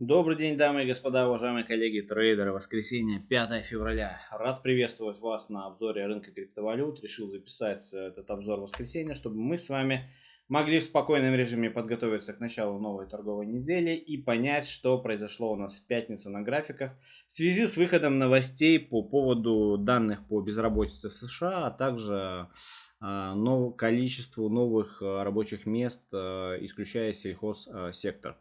Добрый день, дамы и господа, уважаемые коллеги, трейдеры. Воскресенье, 5 февраля. Рад приветствовать вас на обзоре рынка криптовалют. Решил записать этот обзор в воскресенье, чтобы мы с вами могли в спокойном режиме подготовиться к началу новой торговой недели и понять, что произошло у нас в пятницу на графиках в связи с выходом новостей по поводу данных по безработице в США, а также нов, количеству новых а, рабочих мест, исключая сельхозсектор.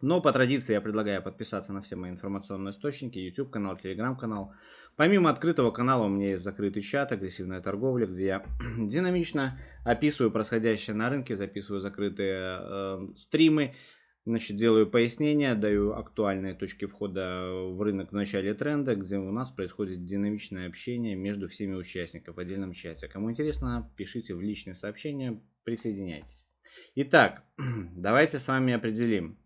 Но по традиции я предлагаю подписаться на все мои информационные источники, YouTube канал, Telegram канал. Помимо открытого канала у меня есть закрытый чат, агрессивная торговля, где я динамично описываю происходящее на рынке, записываю закрытые э, стримы, значит, делаю пояснения, даю актуальные точки входа в рынок в начале тренда, где у нас происходит динамичное общение между всеми участниками в отдельном чате. Кому интересно, пишите в личные сообщения, присоединяйтесь. Итак, давайте с вами определим,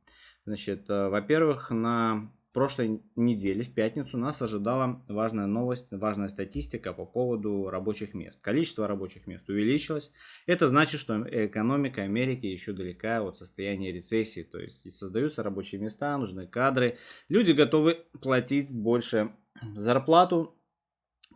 Значит, э, во-первых, на прошлой неделе, в пятницу, нас ожидала важная новость, важная статистика по поводу рабочих мест. Количество рабочих мест увеличилось. Это значит, что экономика Америки еще далека от состояния рецессии. То есть создаются рабочие места, нужны кадры. Люди готовы платить больше зарплату,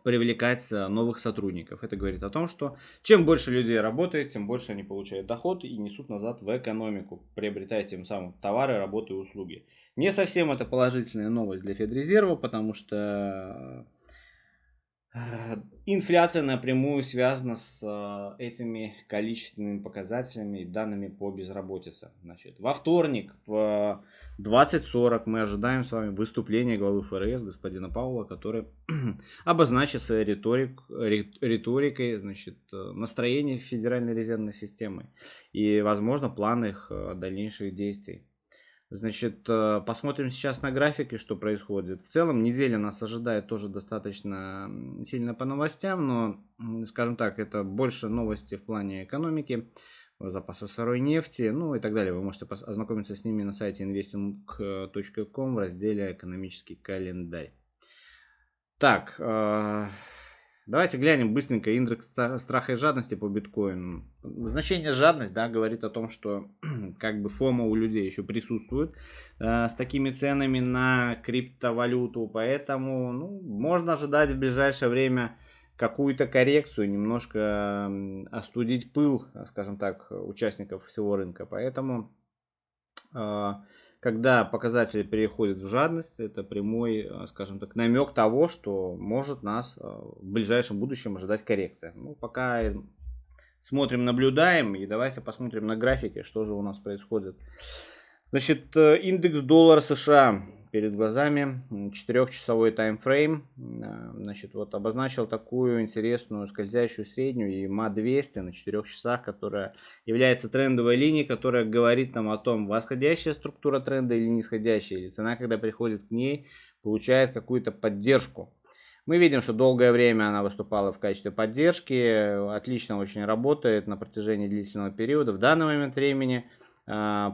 привлекать новых сотрудников. Это говорит о том, что чем больше людей работает, тем больше они получают доход и несут назад в экономику, приобретая тем самым товары, работы и услуги. Не совсем это положительная новость для Федрезерва, потому что инфляция напрямую связана с э, этими количественными показателями и данными по безработице. Значит, во вторник в 20.40 мы ожидаем с вами выступления главы ФРС господина Паула, который обозначит своей риторик, риторикой значит, настроение Федеральной резервной системы и, возможно, план их э, дальнейших действий. Значит, э, посмотрим сейчас на графике, что происходит. В целом, неделя нас ожидает тоже достаточно сильно по новостям, но, скажем так, это больше новости в плане экономики запасы сырой нефти, ну и так далее. Вы можете ознакомиться с ними на сайте investing.com в разделе «Экономический календарь». Так, э, давайте глянем быстренько индекс страха и жадности по биткоину. Значение жадность да, говорит о том, что как бы фома у людей еще присутствует э, с такими ценами на криптовалюту, поэтому ну, можно ожидать в ближайшее время какую-то коррекцию, немножко остудить пыл, скажем так, участников всего рынка. Поэтому, а, когда показатели переходят в жадность, это прямой, а, скажем так, намек того, что может нас а, в ближайшем будущем ожидать коррекция. Ну, пока смотрим, наблюдаем, и давайте посмотрим на графике, что же у нас происходит. Значит, э, индекс доллара США перед глазами, 4-часовой таймфрейм, значит, вот обозначил такую интересную скользящую среднюю и МА-200 на 4 часах, которая является трендовой линией, которая говорит нам о том, восходящая структура тренда или нисходящая, или цена, когда приходит к ней, получает какую-то поддержку. Мы видим, что долгое время она выступала в качестве поддержки, отлично очень работает на протяжении длительного периода. В данный момент времени а,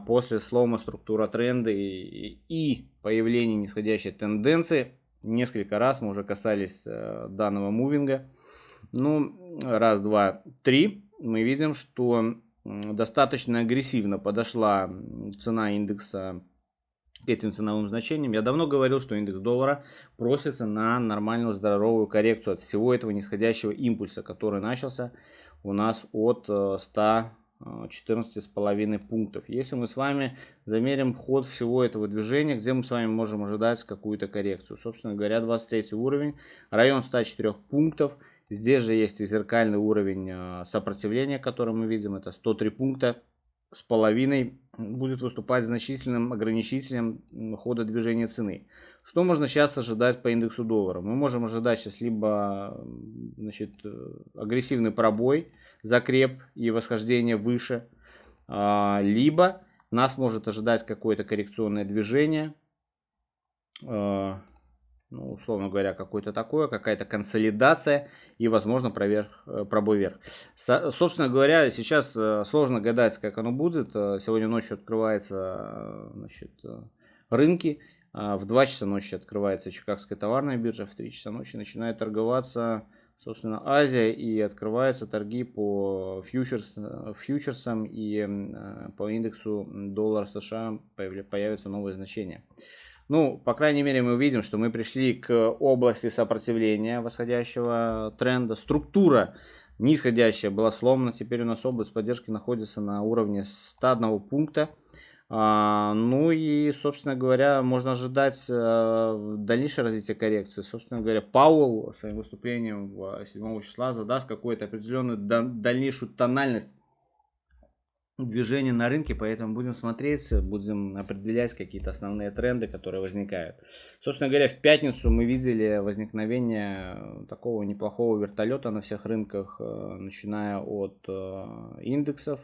после слома структура тренда и, и появления нисходящей тенденции. Несколько раз мы уже касались э, данного мувинга. Ну, раз, два, три. Мы видим, что достаточно агрессивно подошла цена индекса к этим ценовым значениям. Я давно говорил, что индекс доллара просится на нормальную здоровую коррекцию от всего этого нисходящего импульса, который начался у нас от 100 э, 14,5 пунктов. Если мы с вами замерим ход всего этого движения, где мы с вами можем ожидать какую-то коррекцию. Собственно говоря, 23 уровень, район 104 пунктов. Здесь же есть и зеркальный уровень э, сопротивления, который мы видим, это 103 пункта с половиной будет выступать значительным ограничителем хода движения цены. Что можно сейчас ожидать по индексу доллара? Мы можем ожидать сейчас либо значит, э, агрессивный пробой, закреп и восхождение выше, а, либо нас может ожидать какое-то коррекционное движение, а, ну, условно говоря, какое-то такое, какая-то консолидация и, возможно, проверх, э, пробой вверх. Со, собственно говоря, сейчас э, сложно гадать, как оно будет. Сегодня ночью открываются значит, рынки. А, в 2 часа ночи открывается Чикагская товарная биржа, в 3 часа ночи начинает торговаться собственно, Азия, и открываются торги по фьючерс, фьючерсам и э, по индексу доллара США появятся новые значения. Ну, по крайней мере, мы видим, что мы пришли к области сопротивления восходящего тренда. Структура нисходящая была сломана. Теперь у нас область поддержки находится на уровне 101 пункта. А, ну и, собственно говоря, можно ожидать а, дальнейшее развитие коррекции. Собственно говоря, Пауэлл своим выступлением 7 числа задаст какую-то определенную дальнейшую тональность движения на рынке, поэтому будем смотреть, будем определять какие-то основные тренды, которые возникают. Собственно говоря, в пятницу мы видели возникновение такого неплохого вертолета на всех рынках, начиная от индексов,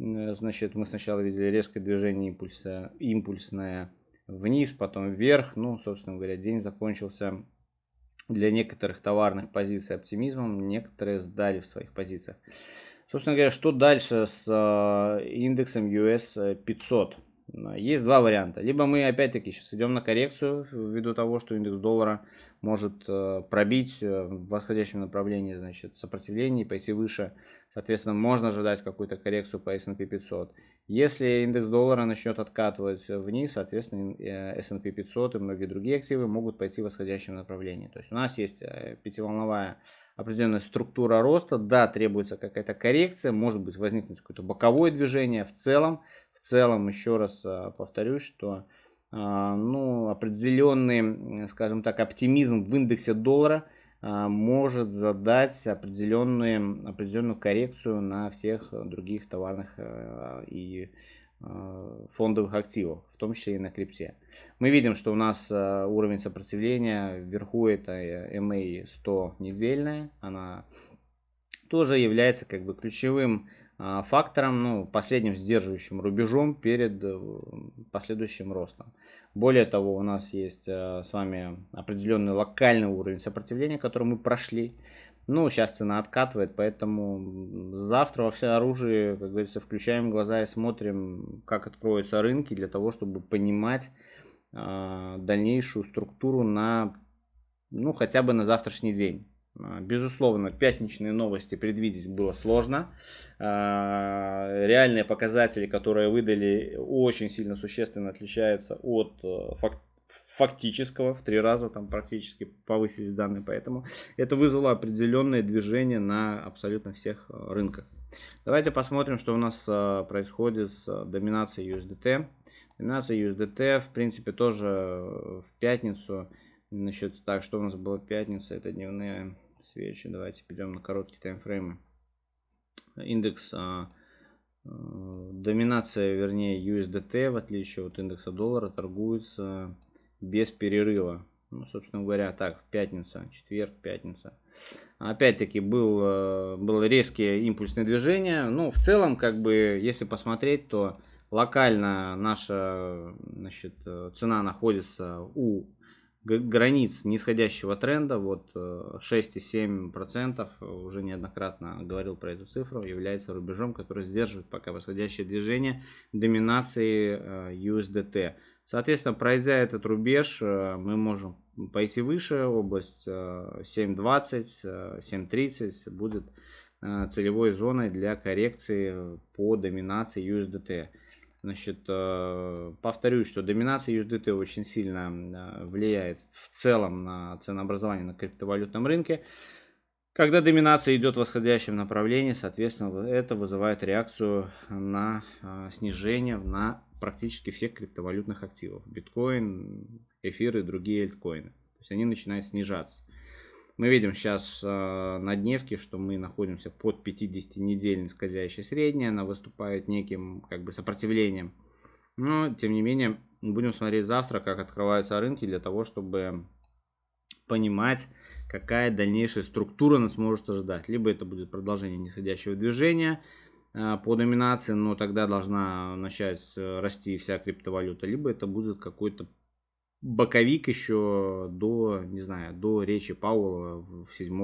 Э, значит, мы сначала видели резкое движение импульса, импульсное вниз, потом вверх. Ну, собственно говоря, день закончился для некоторых товарных позиций оптимизмом, некоторые сдали в своих позициях. Собственно говоря, что дальше с э, индексом US 500? Есть два варианта. Либо мы опять-таки сейчас идем на коррекцию ввиду того, что индекс доллара может э, пробить в восходящем направлении значит, сопротивление и пойти выше Соответственно, можно ожидать какую-то коррекцию по S&P 500. Если индекс доллара начнет откатывать вниз, соответственно, S&P 500 и многие другие активы могут пойти в восходящем направлении. То есть у нас есть э, пятиволновая определенная структура роста. Да, требуется какая-то коррекция, может быть возникнуть какое-то боковое движение. В целом, в целом, еще раз э, повторюсь, что э, ну, определенный, скажем так, оптимизм в индексе доллара – а, может задать определенную, определенную коррекцию на всех других товарных и фондовых активов, в том числе и на крипте. Мы видим, что у нас э, уровень сопротивления вверху это MA 100 недельная, она тоже является как бы ключевым фактором, ну, последним сдерживающим рубежом перед последующим ростом. Более того, у нас есть э, с вами определенный локальный уровень сопротивления, который мы прошли. Ну, сейчас цена откатывает, поэтому завтра во все оружие, как говорится, включаем глаза и смотрим, как откроются рынки для того, чтобы понимать э, дальнейшую структуру на, ну, хотя бы на завтрашний день. А, безусловно, пятничные новости предвидеть было сложно. А, реальные показатели, которые выдали, очень сильно существенно отличаются от э, фактического. В три раза там практически повысились данные. Поэтому это вызвало определенное движение на абсолютно всех э, рынках. Давайте посмотрим, что у нас э, происходит с доминацией USDT. Доминация USDT, в принципе, тоже в пятницу Значит, так, что у нас было пятница, это дневные свечи. Давайте перейдем на короткие таймфреймы. Индекс доминация, вернее, USDT, в отличие от индекса доллара, торгуется без перерыва. Ну, собственно говоря, так, пятница, четверг, пятница. Опять-таки был, а, было резкие импульсные движения. Ну, в целом, как бы, если посмотреть, то локально наша значит, цена находится у границ нисходящего тренда, вот 6,7% э, уже неоднократно говорил про эту цифру, является рубежом, который сдерживает пока восходящее движение доминации э, USDT. Соответственно, пройдя этот рубеж, э, мы можем пойти выше, область 7.20, 7.30 будет целевой зоной для коррекции по доминации USDT. Значит, э, повторюсь, что доминация USDT очень сильно э, влияет в целом на ценообразование на криптовалютном рынке. Когда доминация идет в восходящем направлении, соответственно, это вызывает реакцию на э, снижение на практически всех криптовалютных активов. Биткоин, эфир и другие альткоины. То есть они начинают снижаться. Мы видим сейчас э, на дневке, что мы находимся под 50-недельной скользящей средней. Она выступает неким как бы сопротивлением. Но, тем не менее, будем смотреть завтра, как открываются рынки, для того, чтобы понимать, какая дальнейшая структура нас может ожидать. Либо это будет продолжение нисходящего движения э, по доминации, но тогда должна начать э, расти вся криптовалюта. Либо это будет какой-то боковик еще до, не знаю, до речи Пауэлла в 7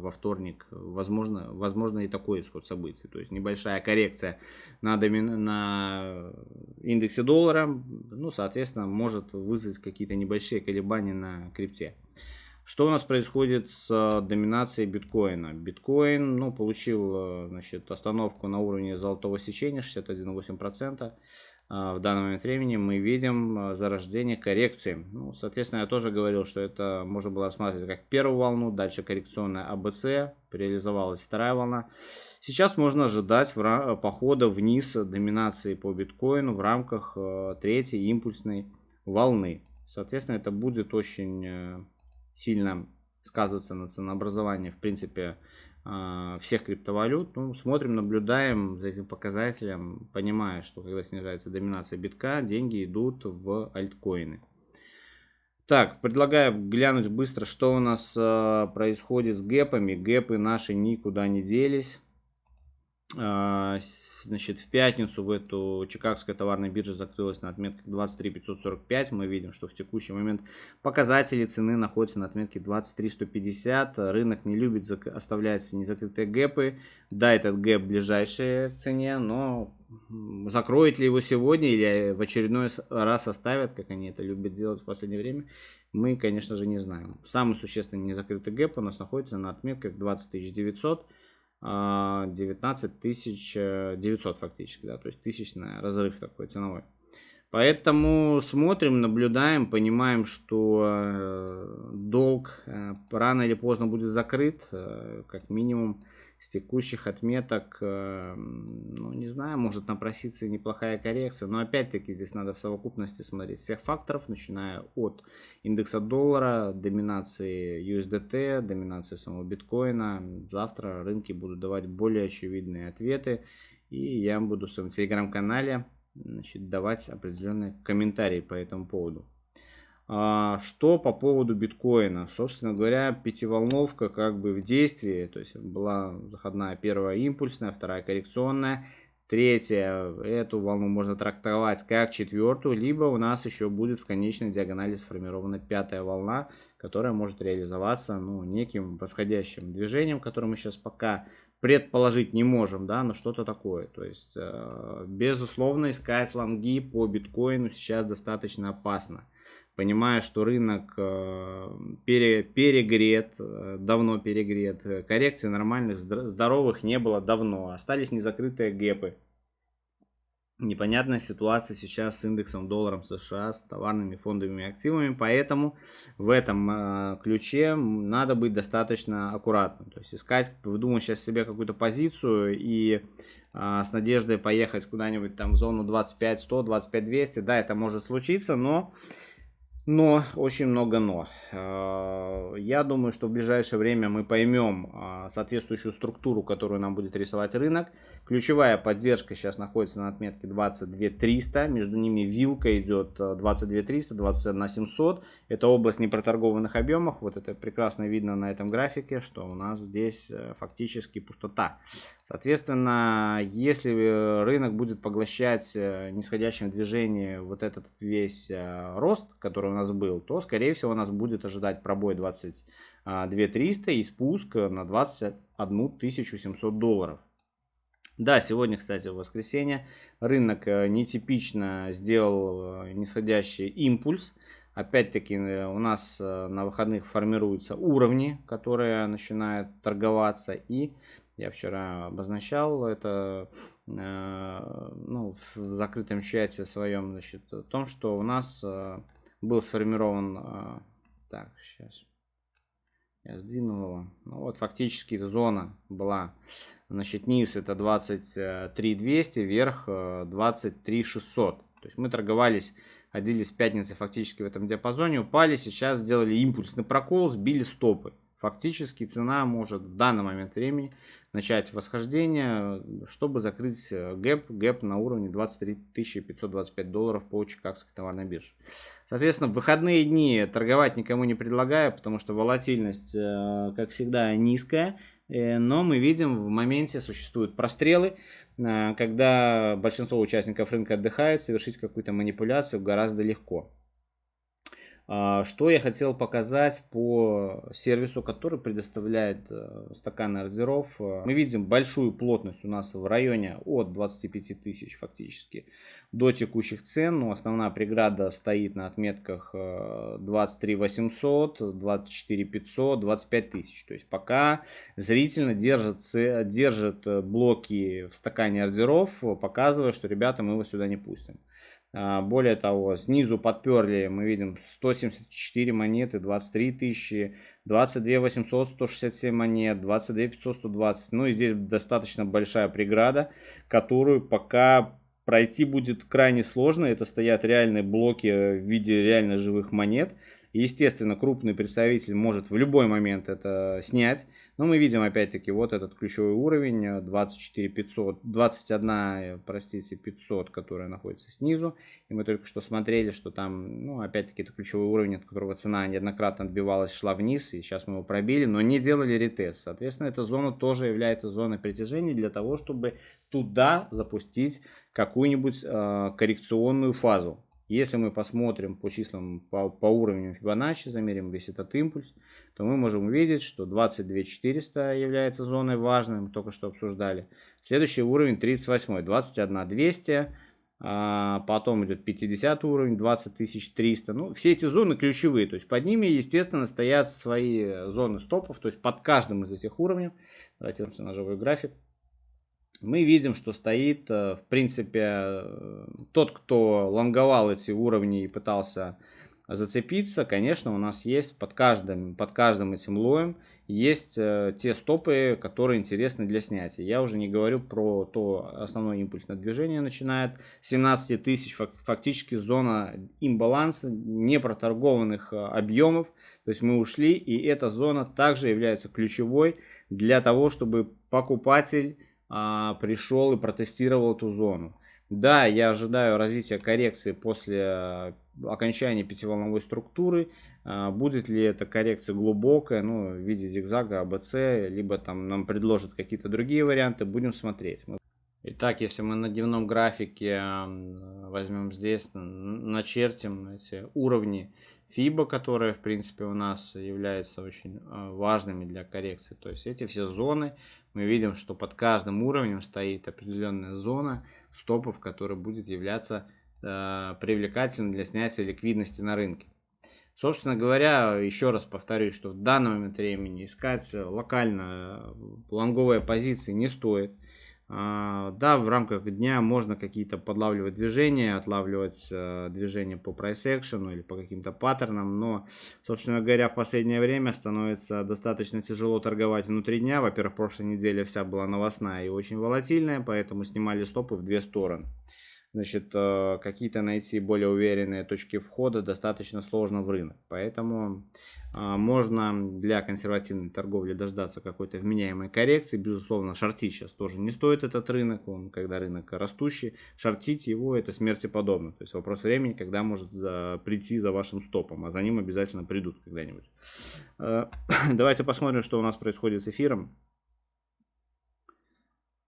во вторник. Возможно, возможно и такой исход событий. То есть небольшая коррекция на, домин... на индексе доллара, ну, соответственно, может вызвать какие-то небольшие колебания на крипте. Что у нас происходит с э, доминацией биткоина? Биткоин ну, получил э, значит, остановку на уровне золотого сечения 61,8%. А, в данный момент времени мы видим э, зарождение коррекции. Ну, соответственно, я тоже говорил, что это можно было рассматривать как первую волну, дальше коррекционная АБЦ, реализовалась вторая волна. Сейчас можно ожидать похода вниз доминации по биткоину в рамках третьей импульсной волны. Соответственно, это будет очень сильно сказываться на ценообразовании, в принципе, а, всех криптовалют. Ну, смотрим, наблюдаем за этим показателем, понимая, что когда снижается доминация битка, деньги идут в альткоины. Так, предлагаю глянуть быстро, что у нас э, происходит с гэпами. Гэпы наши никуда не делись. А, значит, в пятницу в эту Чикагская товарная биржа закрылась на отметке 23 545. Мы видим, что в текущий момент показатели цены находятся на отметке 23 150. Рынок не любит оставлять незакрытые гэпы. Да, этот гэп ближайший к цене, но закроет ли его сегодня или в очередной раз оставят, как они это любят делать в последнее время, мы, конечно же, не знаем. Самый существенный незакрытый гэп у нас находится на отметках 20 900. 19 тысяч 900 фактически, да, то есть тысячный разрыв такой ценовой. Поэтому смотрим, наблюдаем, понимаем, что э, долг э, рано или поздно будет закрыт, э, как минимум с текущих отметок, э, ну, не знаю, может напроситься неплохая коррекция, но опять-таки здесь надо в совокупности смотреть всех факторов, начиная от индекса доллара, доминации USDT, доминации самого биткоина. Завтра рынки будут давать более очевидные ответы, и я буду в своем телеграм-канале давать определенные комментарии по этому поводу. А, что по поводу биткоина? Собственно говоря, пятиволновка как бы в действии. То есть была заходная первая импульсная, вторая коррекционная. Третья, эту волну можно трактовать как четвертую, либо у нас еще будет в конечной диагонали сформирована пятая волна, которая может реализоваться ну, неким восходящим движением, которое мы сейчас пока предположить не можем, да, но что-то такое. То есть, э, безусловно, искать лонги по биткоину сейчас достаточно опасно понимая, что рынок э, пере, перегрет, э, давно перегрет, коррекции нормальных, здоровых не было давно, остались незакрытые гэпы. Непонятная ситуация сейчас с индексом долларом США, с товарными фондовыми активами, поэтому в этом э, ключе надо быть достаточно аккуратным. То есть искать, выдумать сейчас себе какую-то позицию и с надеждой поехать куда-нибудь там в зону 25-100, 25-200, да, это может случиться, но но, очень много но. А, я думаю, что в ближайшее время мы поймем а, соответствующую структуру, которую нам будет рисовать рынок. Ключевая поддержка сейчас находится на отметке 22 300. Между ними вилка идет 22 300, 21 700. Это область непроторгованных объемов. Вот это прекрасно видно на этом графике, что у нас здесь э, фактически пустота. Соответственно, если э, рынок будет поглощать э, нисходящим движением вот этот весь рост, который у нас был, то, скорее всего, нас будет ожидать пробой 22 300 и спуск на 21 700 долларов. Да, сегодня, кстати, в воскресенье рынок э, нетипично сделал э, нисходящий импульс. Опять-таки э, у нас на выходных формируются уровни, которые начинают торговаться. И я вчера обозначал это ну, в закрытом чате своем, значит, о том, что у нас был сформирован... Так, сейчас. Я сдвинул его. Ну вот, фактически зона была Значит, низ это 23 200, вверх 23 э, 600. То есть мы торговались, отделились в пятницы фактически в этом диапазоне, упали, сейчас сделали импульсный прокол, сбили стопы. Фактически цена может в данный момент времени начать восхождение, чтобы закрыть э, гэп, гэп на уровне 23 525 долларов по Чикагской товарной бирже. Соответственно, в выходные дни торговать никому не предлагаю, потому что волатильность, э, как всегда, низкая. Э, но мы видим, в моменте существуют прострелы, когда большинство участников рынка отдыхает, совершить какую-то манипуляцию гораздо легко. А, что я хотел показать по сервису, который предоставляет э, стаканы ордеров. Мы видим большую плотность у нас в районе от 25 тысяч фактически до текущих цен. Но основная преграда стоит на отметках 23 800, 24 500, 25 тысяч. То есть пока зрительно держит, держит блоки в стакане ордеров, показывая, что ребята мы его сюда не пустим. А, более того, снизу подперли, мы видим 174 монеты, 23 тысячи, 22 800, 167 монет, 22 500, 120. Ну и здесь достаточно большая преграда, которую пока пройти будет крайне сложно. Это стоят реальные блоки в виде реально живых монет. Естественно, крупный представитель может в любой момент это снять. Но мы видим опять-таки вот этот ключевой уровень 24 500, 21, простите, 500, которая находится снизу. И мы только что смотрели, что там, ну, опять-таки, это ключевой уровень, от которого цена неоднократно отбивалась, шла вниз. И сейчас мы его пробили, но не делали ретест. Соответственно, эта зона тоже является зоной притяжения для того, чтобы туда запустить какую-нибудь э, коррекционную фазу. Если мы посмотрим по числам, по, по уровню Fibonacci, замерим весь этот импульс, то мы можем увидеть, что 22400 является зоной важной, мы только что обсуждали. Следующий уровень 38, 21200, а потом идет 50 уровень, 20300. Ну, все эти зоны ключевые, то есть под ними, естественно, стоят свои зоны стопов, то есть под каждым из этих уровней. Давайте на живой график мы видим, что стоит, э, в принципе, э, тот, кто лонговал эти уровни и пытался зацепиться, конечно, у нас есть под каждым, под каждым этим лоем есть э, те стопы, которые интересны для снятия. Я уже не говорю про то основное импульсное движение начинает 17 тысяч, фактически зона имбаланса, непроторгованных объемов. То есть мы ушли, и эта зона также является ключевой для того, чтобы покупатель а, пришел и протестировал эту зону. Да, я ожидаю развития коррекции после а, окончания пятиволновой структуры. А, будет ли эта коррекция глубокая, ну, в виде зигзага, АБЦ, либо там нам предложат какие-то другие варианты, будем смотреть. Итак, если мы на дневном графике возьмем здесь, начертим эти уровни FIBA, которые, в принципе, у нас являются очень важными для коррекции. То есть эти все зоны мы видим, что под каждым уровнем стоит определенная зона стопов, которая будет являться э, привлекательной для снятия ликвидности на рынке. Собственно говоря, еще раз повторюсь, что в данный момент времени искать локально э, лонговые позиции не стоит. А, да, в рамках дня можно какие-то подлавливать движения, отлавливать э, движения по action или по каким-то паттернам, но, собственно говоря, в последнее время становится достаточно тяжело торговать внутри дня. Во-первых, прошлой неделя вся была новостная и очень волатильная, поэтому снимали стопы в две стороны. Значит, э, какие-то найти более уверенные точки входа достаточно сложно в рынок, поэтому а, можно для консервативной торговли дождаться какой-то вменяемой коррекции. Безусловно, шортить сейчас тоже не стоит этот рынок. Он, когда рынок растущий, шортить его это смерти подобно. То есть вопрос времени, когда может за, прийти за вашим стопом. А за ним обязательно придут когда-нибудь. А, давайте посмотрим, что у нас происходит с эфиром.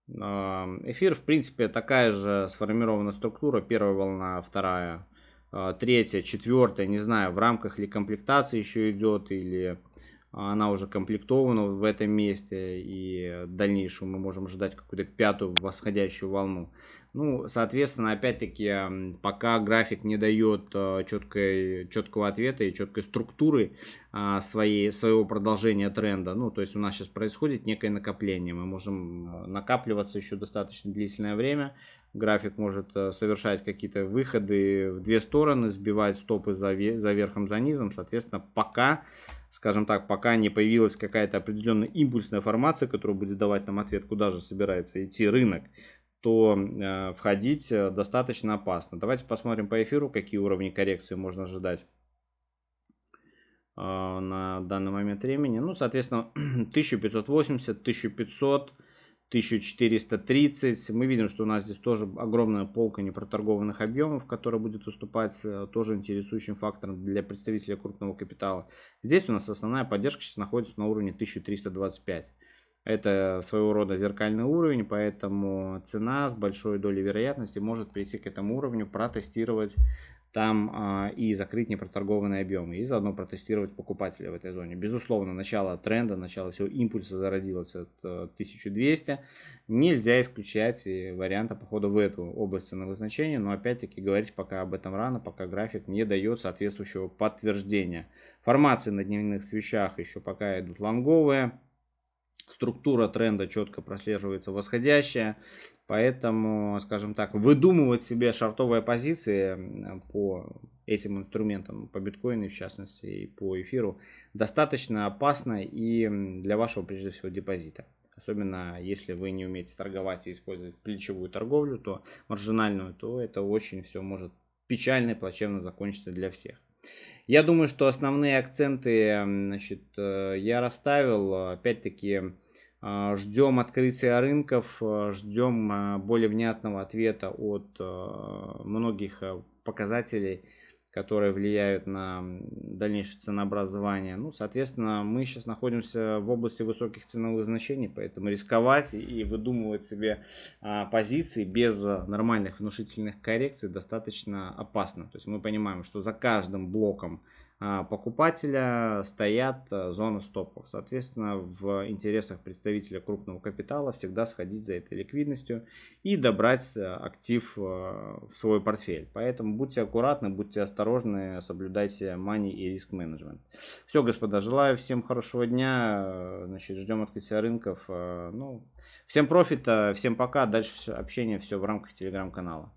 Эфир, в принципе, такая же сформирована структура. Первая волна, вторая а, третья, четвертая, не знаю, в рамках ли комплектации еще идет, или она уже комплектована в этом месте, и в дальнейшем мы можем ждать какую-то пятую восходящую волну. Ну, соответственно, опять-таки, пока график не дает а, четкой, четкого ответа и четкой структуры а, своей, своего продолжения тренда, ну, то есть у нас сейчас происходит некое накопление, мы можем накапливаться еще достаточно длительное время, график может э, совершать какие-то выходы в две стороны, сбивать стопы за, за верхом, за низом. Соответственно, пока, скажем так, пока не появилась какая-то определенная импульсная формация, которая будет давать нам ответ, куда же собирается идти рынок, то э, входить э, достаточно опасно. Давайте посмотрим по эфиру, какие уровни коррекции можно ожидать э, на данный момент времени. Ну, соответственно, 1580, 1500, 1430. Мы видим, что у нас здесь тоже огромная полка непроторгованных объемов, которая будет выступать э, тоже интересующим фактором для представителя крупного капитала. Здесь у нас основная поддержка сейчас находится на уровне 1325. Это своего рода зеркальный уровень, поэтому цена с большой долей вероятности может прийти к этому уровню, протестировать там а, и закрыть непроторгованные объемы, и заодно протестировать покупателя в этой зоне. Безусловно, начало тренда, начало всего импульса зародилось от 1200. Э, Нельзя исключать и варианта похода в эту область ценовых значений, но опять-таки говорить пока об этом рано, пока график не дает соответствующего подтверждения. Формации на дневных свечах еще пока идут лонговые структура тренда четко прослеживается восходящая, поэтому, скажем так, выдумывать себе шартовые позиции по этим инструментам, по биткоину в частности и по эфиру, достаточно опасно и для вашего, прежде всего, депозита. Особенно если вы не умеете торговать и использовать плечевую торговлю, то маржинальную, то это очень все может печально и плачевно закончиться для всех. Я думаю, что основные акценты значит, э, я расставил. Опять-таки, э, ждем открытия рынков, э, ждем более внятного ответа от многих показателей которые влияют на дальнейшее ценообразование. Ну, соответственно, мы сейчас находимся в области высоких ценовых значений, поэтому рисковать и выдумывать себе а, позиции без нормальных внушительных коррекций достаточно опасно. То есть мы понимаем, что за каждым блоком а, покупателя стоят а, зоны стопов. Соответственно, в интересах представителя крупного капитала всегда сходить за этой ликвидностью и добрать а, актив в свой портфель. Поэтому будьте аккуратны, будьте осторожны, соблюдайте money и риск менеджмент. Все, господа, желаю всем хорошего дня. Значит, ждем открытия рынков. Ну, всем профита, всем пока. Дальше общение все в рамках телеграм-канала.